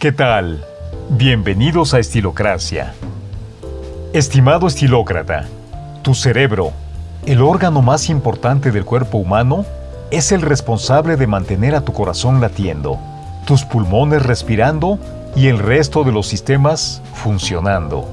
¿Qué tal? Bienvenidos a Estilocracia. Estimado estilócrata, tu cerebro, el órgano más importante del cuerpo humano, es el responsable de mantener a tu corazón latiendo, tus pulmones respirando y el resto de los sistemas funcionando.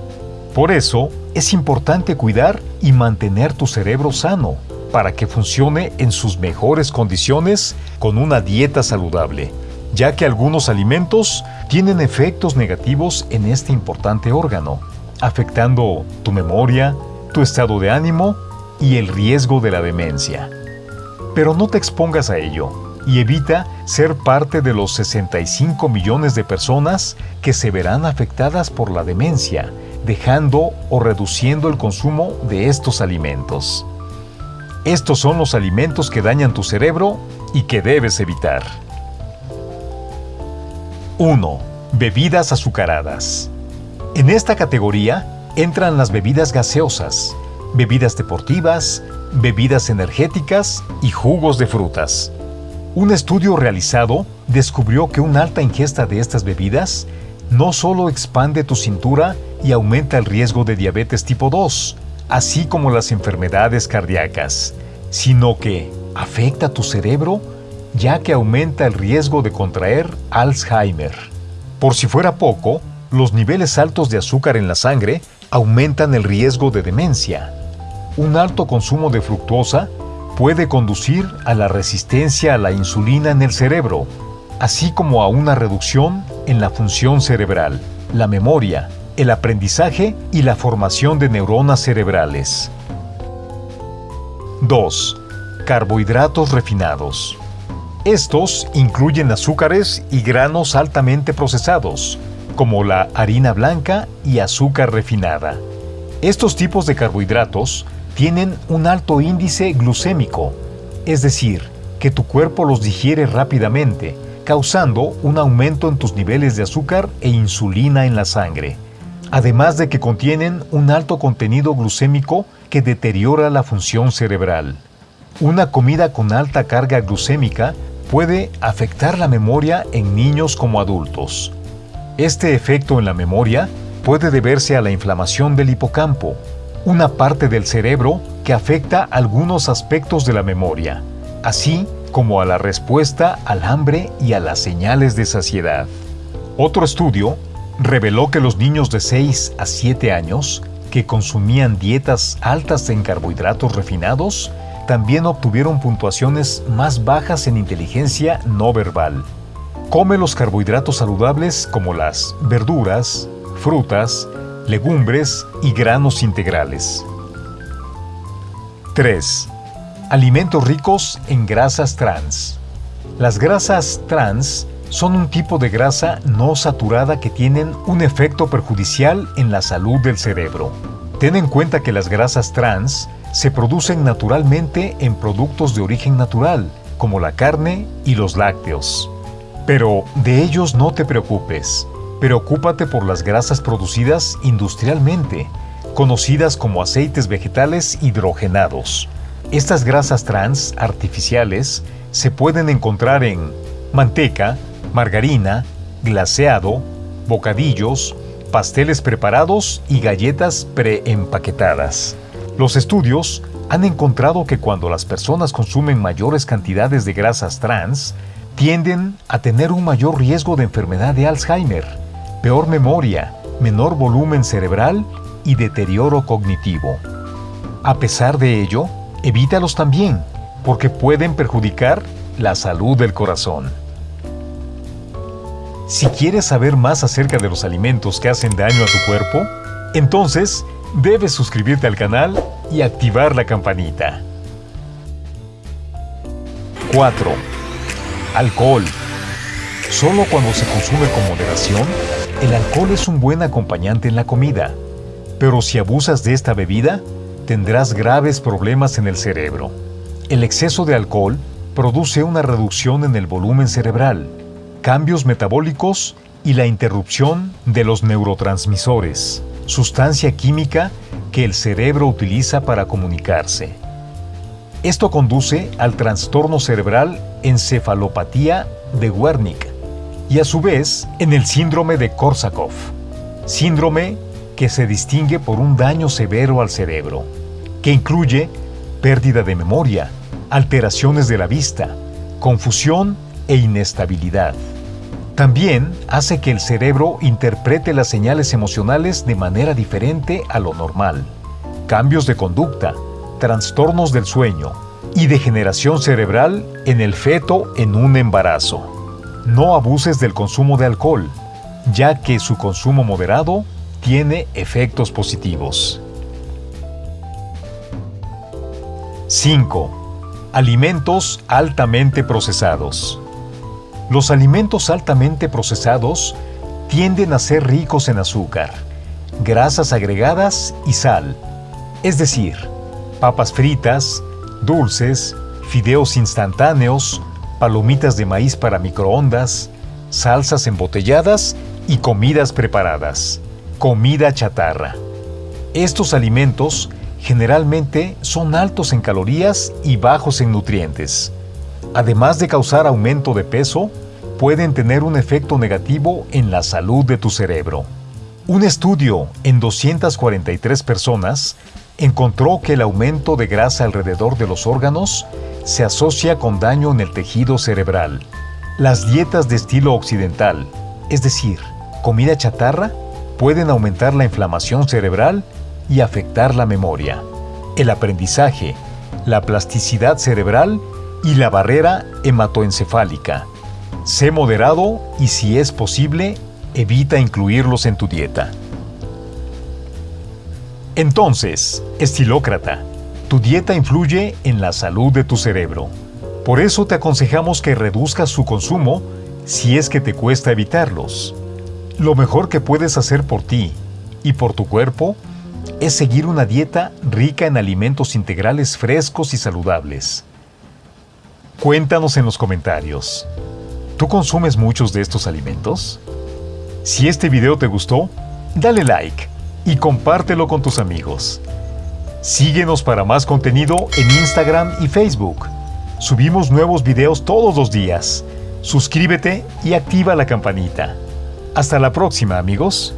Por eso, es importante cuidar y mantener tu cerebro sano para que funcione en sus mejores condiciones con una dieta saludable ya que algunos alimentos tienen efectos negativos en este importante órgano, afectando tu memoria, tu estado de ánimo y el riesgo de la demencia. Pero no te expongas a ello y evita ser parte de los 65 millones de personas que se verán afectadas por la demencia, dejando o reduciendo el consumo de estos alimentos. Estos son los alimentos que dañan tu cerebro y que debes evitar. 1. Bebidas azucaradas. En esta categoría entran las bebidas gaseosas, bebidas deportivas, bebidas energéticas y jugos de frutas. Un estudio realizado descubrió que una alta ingesta de estas bebidas no solo expande tu cintura y aumenta el riesgo de diabetes tipo 2, así como las enfermedades cardíacas, sino que afecta tu cerebro ya que aumenta el riesgo de contraer Alzheimer. Por si fuera poco, los niveles altos de azúcar en la sangre aumentan el riesgo de demencia. Un alto consumo de fructosa puede conducir a la resistencia a la insulina en el cerebro, así como a una reducción en la función cerebral, la memoria, el aprendizaje y la formación de neuronas cerebrales. 2. Carbohidratos refinados. Estos incluyen azúcares y granos altamente procesados, como la harina blanca y azúcar refinada. Estos tipos de carbohidratos tienen un alto índice glucémico, es decir, que tu cuerpo los digiere rápidamente, causando un aumento en tus niveles de azúcar e insulina en la sangre, además de que contienen un alto contenido glucémico que deteriora la función cerebral. Una comida con alta carga glucémica puede afectar la memoria en niños como adultos. Este efecto en la memoria puede deberse a la inflamación del hipocampo, una parte del cerebro que afecta algunos aspectos de la memoria, así como a la respuesta al hambre y a las señales de saciedad. Otro estudio reveló que los niños de 6 a 7 años que consumían dietas altas en carbohidratos refinados también obtuvieron puntuaciones más bajas en inteligencia no verbal. Come los carbohidratos saludables como las verduras, frutas, legumbres y granos integrales. 3. Alimentos ricos en grasas trans. Las grasas trans son un tipo de grasa no saturada que tienen un efecto perjudicial en la salud del cerebro. Ten en cuenta que las grasas trans se producen naturalmente en productos de origen natural, como la carne y los lácteos. Pero de ellos no te preocupes. Preocúpate por las grasas producidas industrialmente, conocidas como aceites vegetales hidrogenados. Estas grasas trans artificiales se pueden encontrar en manteca, margarina, glaseado, bocadillos, pasteles preparados y galletas preempaquetadas. Los estudios han encontrado que cuando las personas consumen mayores cantidades de grasas trans, tienden a tener un mayor riesgo de enfermedad de Alzheimer, peor memoria, menor volumen cerebral y deterioro cognitivo. A pesar de ello, evítalos también, porque pueden perjudicar la salud del corazón. Si quieres saber más acerca de los alimentos que hacen daño a tu cuerpo, entonces debes suscribirte al canal y activar la campanita. 4. Alcohol. Solo cuando se consume con moderación, el alcohol es un buen acompañante en la comida. Pero si abusas de esta bebida, tendrás graves problemas en el cerebro. El exceso de alcohol produce una reducción en el volumen cerebral, cambios metabólicos y la interrupción de los neurotransmisores sustancia química que el cerebro utiliza para comunicarse. Esto conduce al trastorno cerebral encefalopatía de Wernicke, y a su vez en el síndrome de Korsakoff, síndrome que se distingue por un daño severo al cerebro, que incluye pérdida de memoria, alteraciones de la vista, confusión e inestabilidad. También hace que el cerebro interprete las señales emocionales de manera diferente a lo normal. Cambios de conducta, trastornos del sueño y degeneración cerebral en el feto en un embarazo. No abuses del consumo de alcohol, ya que su consumo moderado tiene efectos positivos. 5. Alimentos altamente procesados. Los alimentos altamente procesados tienden a ser ricos en azúcar, grasas agregadas y sal, es decir, papas fritas, dulces, fideos instantáneos, palomitas de maíz para microondas, salsas embotelladas y comidas preparadas, comida chatarra. Estos alimentos generalmente son altos en calorías y bajos en nutrientes. Además de causar aumento de peso, pueden tener un efecto negativo en la salud de tu cerebro. Un estudio en 243 personas encontró que el aumento de grasa alrededor de los órganos se asocia con daño en el tejido cerebral. Las dietas de estilo occidental, es decir, comida chatarra, pueden aumentar la inflamación cerebral y afectar la memoria, el aprendizaje, la plasticidad cerebral y la barrera hematoencefálica. Sé moderado y si es posible, evita incluirlos en tu dieta. Entonces, estilócrata, tu dieta influye en la salud de tu cerebro. Por eso te aconsejamos que reduzcas su consumo si es que te cuesta evitarlos. Lo mejor que puedes hacer por ti y por tu cuerpo es seguir una dieta rica en alimentos integrales frescos y saludables. Cuéntanos en los comentarios. ¿Tú consumes muchos de estos alimentos? Si este video te gustó, dale like y compártelo con tus amigos. Síguenos para más contenido en Instagram y Facebook. Subimos nuevos videos todos los días. Suscríbete y activa la campanita. Hasta la próxima amigos.